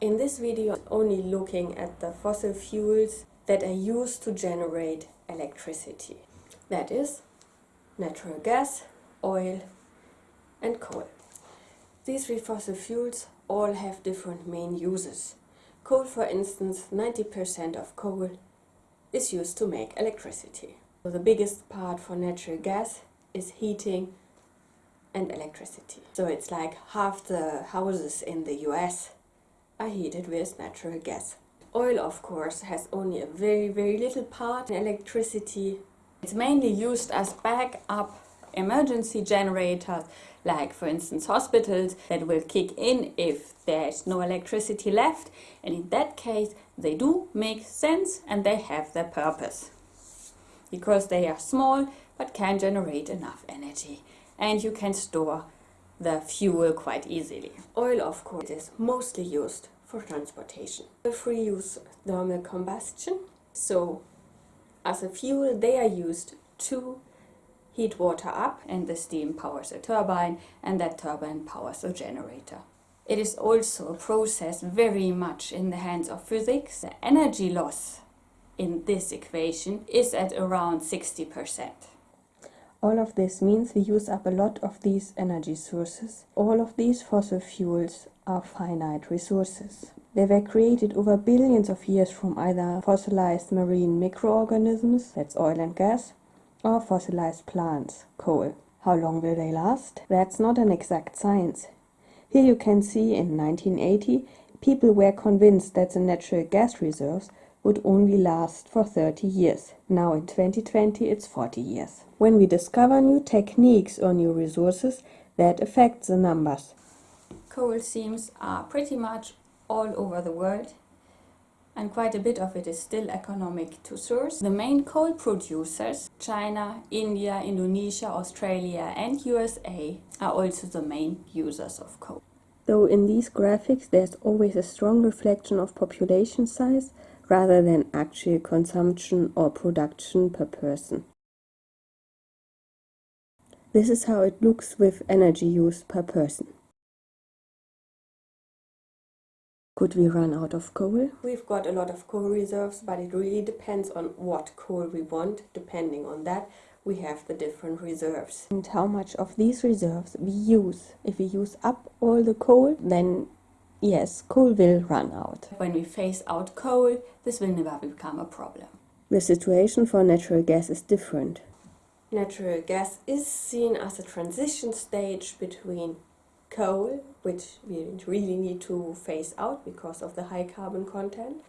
In this video only looking at the fossil fuels that are used to generate electricity. That is natural gas, oil and coal. These three fossil fuels all have different main uses. Coal for instance, 90% of coal is used to make electricity. So the biggest part for natural gas is heating and electricity. So it's like half the houses in the US are heated with natural gas. Oil, of course, has only a very, very little part in electricity. It's mainly used as backup emergency generators, like for instance hospitals that will kick in if there's no electricity left. And in that case, they do make sense and they have their purpose. Because they are small but can generate enough energy and you can store the fuel quite easily. Oil, of course, is mostly used for transportation. The free use thermal combustion. So, as a fuel, they are used to heat water up and the steam powers a turbine and that turbine powers a generator. It is also a process very much in the hands of physics. The energy loss in this equation is at around 60%. All of this means we use up a lot of these energy sources. All of these fossil fuels are finite resources. They were created over billions of years from either fossilized marine microorganisms, that's oil and gas, or fossilized plants, coal. How long will they last? That's not an exact science. Here you can see in 1980, people were convinced that the natural gas reserves would only last for 30 years. Now in 2020 it's 40 years. When we discover new techniques or new resources, that affects the numbers. Coal seams are pretty much all over the world and quite a bit of it is still economic to source. The main coal producers, China, India, Indonesia, Australia and USA are also the main users of coal. Though in these graphics there's always a strong reflection of population size, rather than actual consumption or production per person. This is how it looks with energy use per person. Could we run out of coal? We've got a lot of coal reserves, but it really depends on what coal we want. Depending on that, we have the different reserves. And how much of these reserves we use. If we use up all the coal, then yes, coal will run out. When we phase out coal, this will never become a problem. The situation for natural gas is different. Natural gas is seen as a transition stage between coal, which we really need to phase out because of the high carbon content,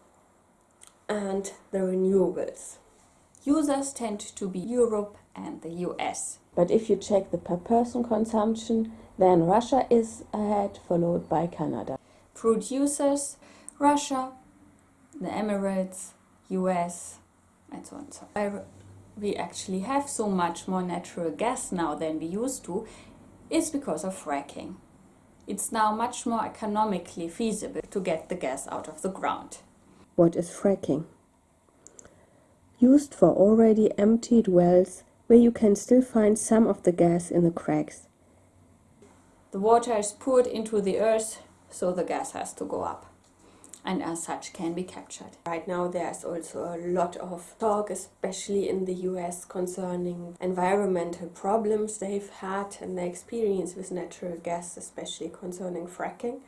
and the renewables. Users tend to be Europe and the US. But if you check the per person consumption, then Russia is ahead, followed by Canada producers, Russia, the Emirates, US, and so on. So we actually have so much more natural gas now than we used to is because of fracking. It's now much more economically feasible to get the gas out of the ground. What is fracking? Used for already emptied wells where you can still find some of the gas in the cracks. The water is poured into the earth so the gas has to go up and as such can be captured. Right now there's also a lot of talk, especially in the US, concerning environmental problems they've had and their experience with natural gas, especially concerning fracking.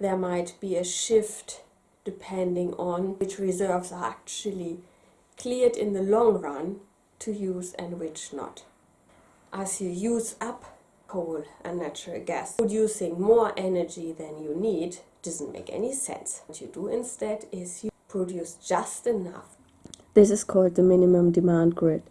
There might be a shift depending on which reserves are actually cleared in the long run to use and which not. As you use up coal and natural gas. Producing more energy than you need doesn't make any sense. What you do instead is you produce just enough. This is called the minimum demand grid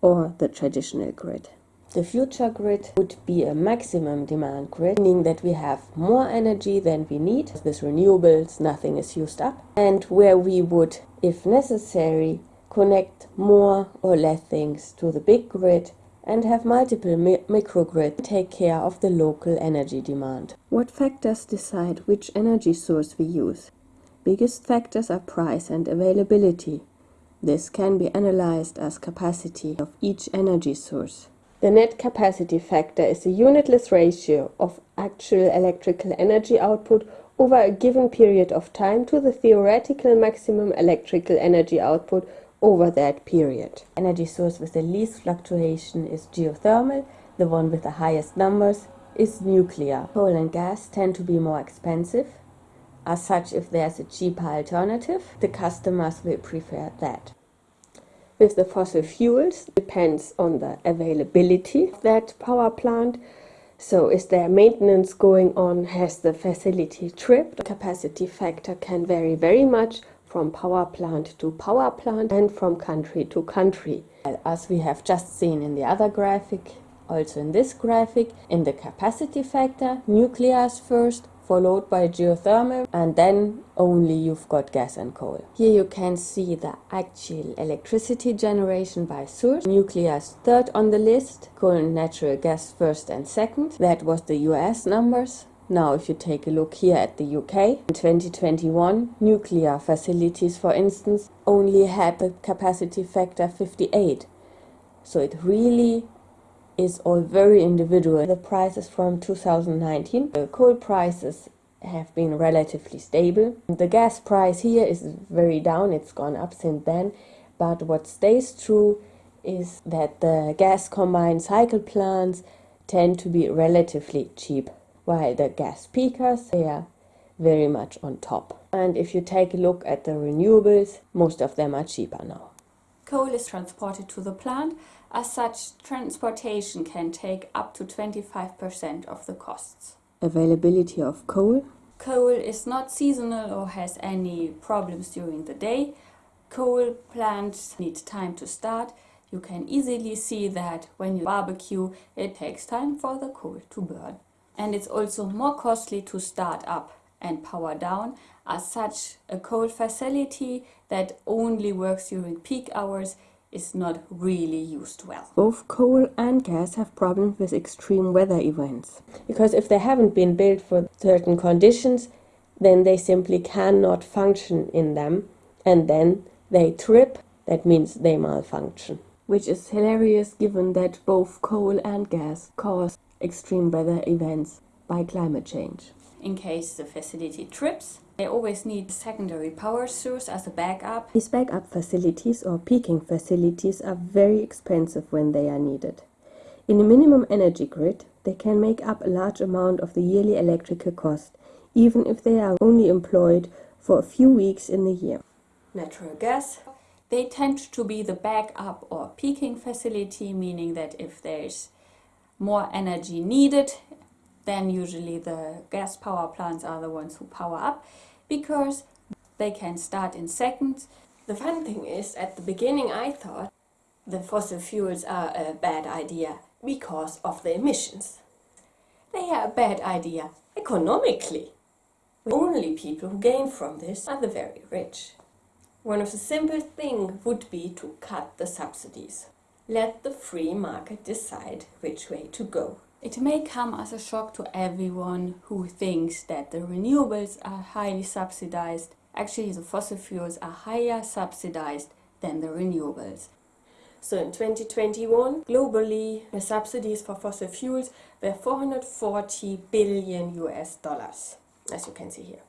or the traditional grid. The future grid would be a maximum demand grid, meaning that we have more energy than we need. With renewables, nothing is used up. And where we would, if necessary, connect more or less things to the big grid and have multiple mi microgrids take care of the local energy demand. What factors decide which energy source we use? Biggest factors are price and availability. This can be analyzed as capacity of each energy source. The net capacity factor is a unitless ratio of actual electrical energy output over a given period of time to the theoretical maximum electrical energy output over that period. Energy source with the least fluctuation is geothermal, the one with the highest numbers is nuclear. Coal and gas tend to be more expensive. As such, if there's a cheaper alternative, the customers will prefer that. With the fossil fuels, depends on the availability of that power plant so is there maintenance going on? Has the facility tripped? The capacity factor can vary very much from power plant to power plant and from country to country. As we have just seen in the other graphic, also in this graphic, in the capacity factor, nuclear is first, followed by geothermal and then only you've got gas and coal. Here you can see the actual electricity generation by source. Nuclear is third on the list, coal and natural gas first and second. That was the US numbers. Now if you take a look here at the UK, in 2021 nuclear facilities for instance only had a capacity factor 58. So it really is all very individual. The prices from 2019, the coal prices have been relatively stable. The gas price here is very down, it's gone up since then, but what stays true is that the gas combined cycle plants tend to be relatively cheap, while the gas peakers, they are very much on top. And if you take a look at the renewables, most of them are cheaper now. Coal is transported to the plant as such, transportation can take up to 25% of the costs. Availability of coal? Coal is not seasonal or has any problems during the day. Coal plants need time to start. You can easily see that when you barbecue, it takes time for the coal to burn. And it's also more costly to start up and power down. As such, a coal facility that only works during peak hours is not really used well. Both coal and gas have problems with extreme weather events. Because if they haven't been built for certain conditions, then they simply cannot function in them and then they trip, that means they malfunction. Which is hilarious given that both coal and gas cause extreme weather events by climate change. In case the facility trips, they always need a secondary power source as a backup. These backup facilities or peaking facilities are very expensive when they are needed. In a minimum energy grid, they can make up a large amount of the yearly electrical cost, even if they are only employed for a few weeks in the year. Natural gas. They tend to be the backup or peaking facility, meaning that if there's more energy needed, then usually the gas power plants are the ones who power up because they can start in seconds. The fun thing is, at the beginning I thought the fossil fuels are a bad idea because of the emissions. They are a bad idea economically. The only people who gain from this are the very rich. One of the simple things would be to cut the subsidies. Let the free market decide which way to go. It may come as a shock to everyone who thinks that the renewables are highly subsidized. Actually, the fossil fuels are higher subsidized than the renewables. So in 2021, globally, the subsidies for fossil fuels were 440 billion US dollars, as you can see here.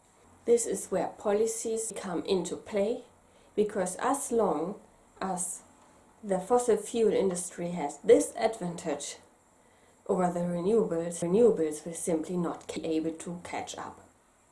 This is where policies come into play, because as long as the fossil fuel industry has this advantage over the renewables, renewables will simply not be able to catch up.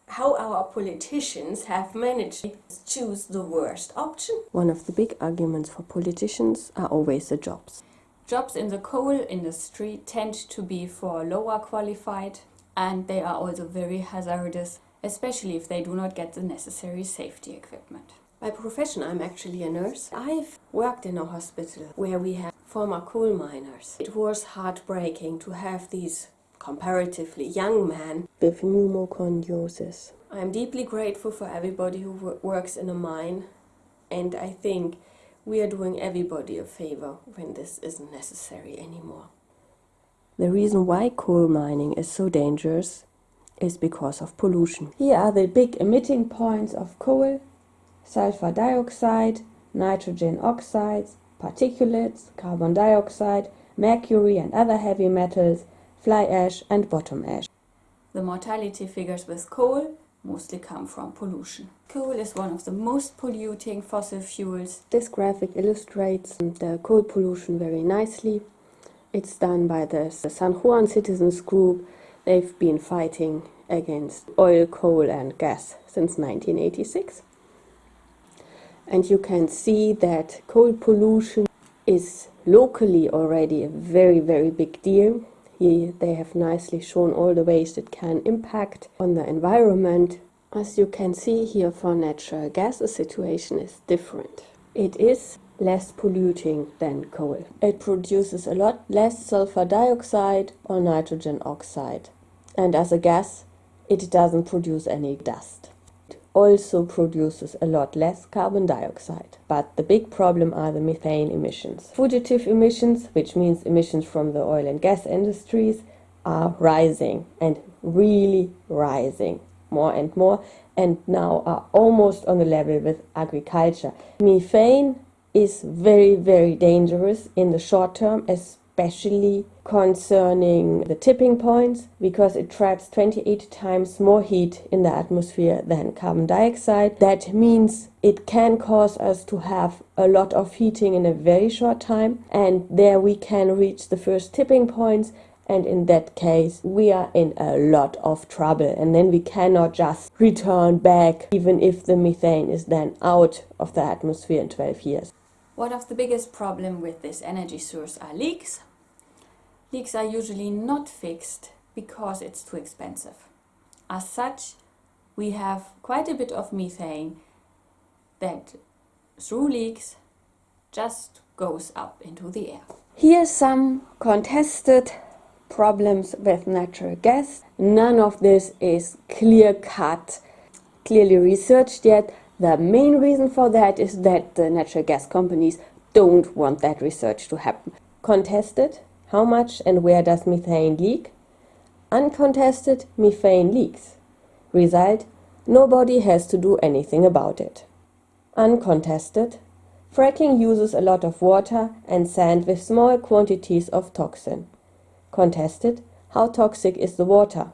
How our politicians have managed to choose the worst option? One of the big arguments for politicians are always the jobs. Jobs in the coal industry tend to be for lower qualified and they are also very hazardous, especially if they do not get the necessary safety equipment. By profession, I'm actually a nurse. I've worked in a hospital where we had former coal miners. It was heartbreaking to have these comparatively young men with pneumoconiosis. I'm deeply grateful for everybody who works in a mine and I think we are doing everybody a favor when this isn't necessary anymore. The reason why coal mining is so dangerous is because of pollution. Here are the big emitting points of coal, sulfur dioxide, nitrogen oxides, particulates, carbon dioxide, mercury and other heavy metals, fly ash and bottom ash. The mortality figures with coal mostly come from pollution. Coal is one of the most polluting fossil fuels. This graphic illustrates the coal pollution very nicely. It's done by the San Juan Citizens Group. They've been fighting against oil, coal and gas since 1986. And you can see that coal pollution is locally already a very, very big deal. Here they have nicely shown all the ways it can impact on the environment. As you can see here for natural gas, the situation is different. It is less polluting than coal. It produces a lot less sulfur dioxide or nitrogen oxide. And as a gas, it doesn't produce any dust. Also produces a lot less carbon dioxide. But the big problem are the methane emissions. Fugitive emissions, which means emissions from the oil and gas industries, are rising and really rising more and more and now are almost on the level with agriculture. Methane is very, very dangerous in the short term, as especially concerning the tipping points because it traps 28 times more heat in the atmosphere than carbon dioxide. That means it can cause us to have a lot of heating in a very short time and there we can reach the first tipping points and in that case we are in a lot of trouble and then we cannot just return back even if the methane is then out of the atmosphere in 12 years. One of the biggest problems with this energy source are leaks. Leaks are usually not fixed because it's too expensive. As such, we have quite a bit of methane that through leaks just goes up into the air. Here are some contested problems with natural gas. None of this is clear cut, clearly researched yet. The main reason for that is that the natural gas companies don't want that research to happen. Contested how much and where does methane leak? Uncontested, methane leaks. Result, nobody has to do anything about it. Uncontested, fracking uses a lot of water and sand with small quantities of toxin. Contested, how toxic is the water?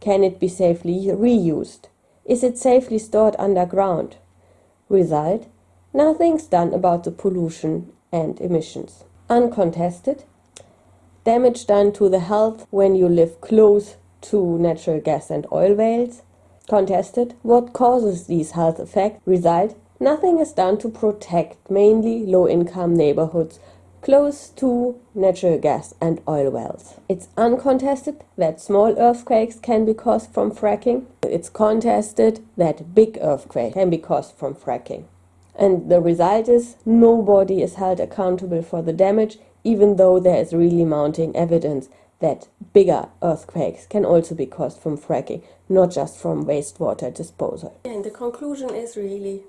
Can it be safely reused? Is it safely stored underground? Result, nothing's done about the pollution and emissions. Uncontested, damage done to the health when you live close to natural gas and oil wells. Contested, what causes these health effects? Result, nothing is done to protect mainly low-income neighborhoods close to natural gas and oil wells. It's uncontested that small earthquakes can be caused from fracking. It's contested that big earthquakes can be caused from fracking. And the result is nobody is held accountable for the damage even though there is really mounting evidence that bigger earthquakes can also be caused from fracking, not just from wastewater disposal. And the conclusion is really,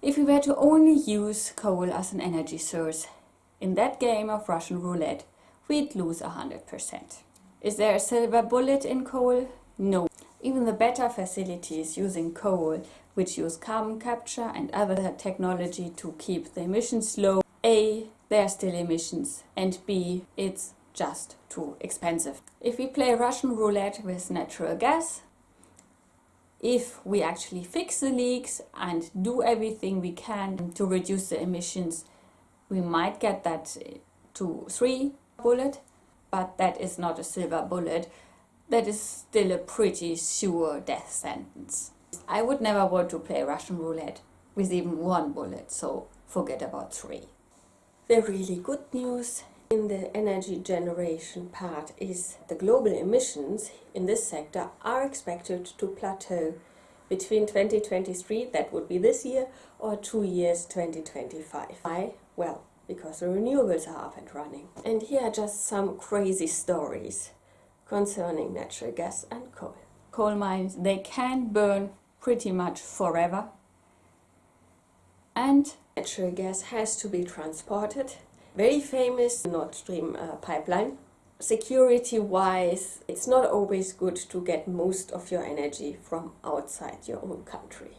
if we were to only use coal as an energy source, in that game of Russian roulette, we'd lose 100%. Is there a silver bullet in coal? No. Even the better facilities using coal, which use carbon capture and other technology to keep the emissions low, A, there are still emissions and B, it's just too expensive. If we play Russian roulette with natural gas, if we actually fix the leaks and do everything we can to reduce the emissions, we might get that to three bullet, but that is not a silver bullet. That is still a pretty sure death sentence. I would never want to play Russian roulette with even one bullet, so forget about three. The really good news in the energy generation part is the global emissions in this sector are expected to plateau between 2023, that would be this year, or two years, 2025. Why? Well, because the renewables are up and running. And here are just some crazy stories concerning natural gas and coal. Coal mines, they can burn pretty much forever. And natural gas has to be transported. Very famous Nord Stream uh, pipeline. Security wise, it's not always good to get most of your energy from outside your own country.